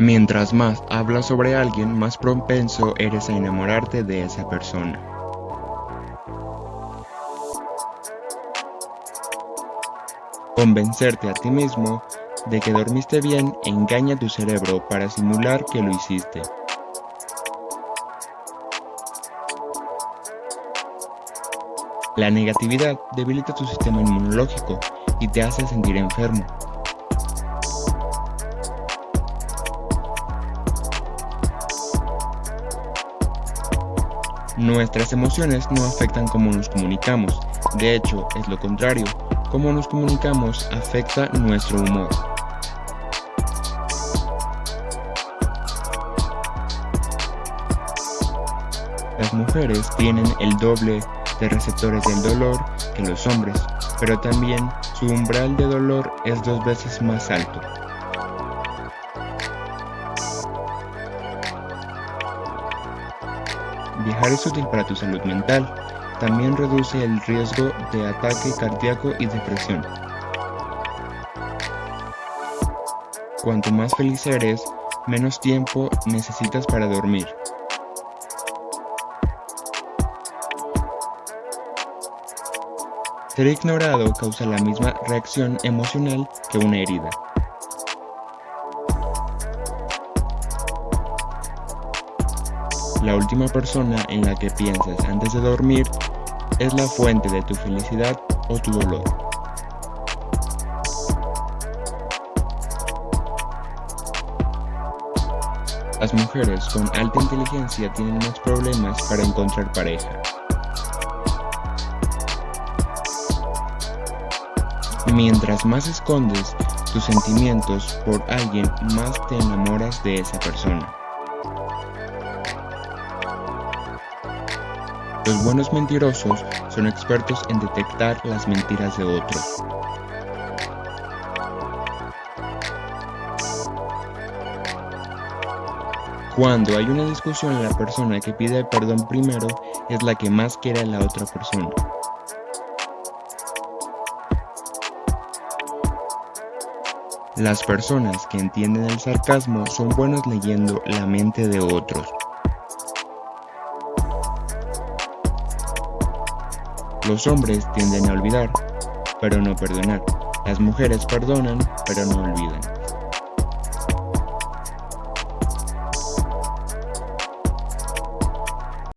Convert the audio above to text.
Mientras más hablas sobre alguien, más propenso eres a enamorarte de esa persona. Convencerte a ti mismo de que dormiste bien engaña tu cerebro para simular que lo hiciste. La negatividad debilita tu sistema inmunológico y te hace sentir enfermo. Nuestras emociones no afectan cómo nos comunicamos, de hecho es lo contrario, cómo nos comunicamos afecta nuestro humor. Las mujeres tienen el doble de receptores del dolor que los hombres, pero también su umbral de dolor es dos veces más alto. Viajar es útil para tu salud mental, también reduce el riesgo de ataque cardíaco y depresión. Cuanto más feliz eres, menos tiempo necesitas para dormir. Ser ignorado causa la misma reacción emocional que una herida. La última persona en la que piensas antes de dormir es la fuente de tu felicidad o tu dolor. Las mujeres con alta inteligencia tienen más problemas para encontrar pareja. Mientras más escondes tus sentimientos por alguien, más te enamoras de esa persona. Los buenos mentirosos son expertos en detectar las mentiras de otros. Cuando hay una discusión, la persona que pide perdón primero es la que más quiere a la otra persona. Las personas que entienden el sarcasmo son buenos leyendo la mente de otros. Los hombres tienden a olvidar, pero no perdonar. Las mujeres perdonan, pero no olvidan.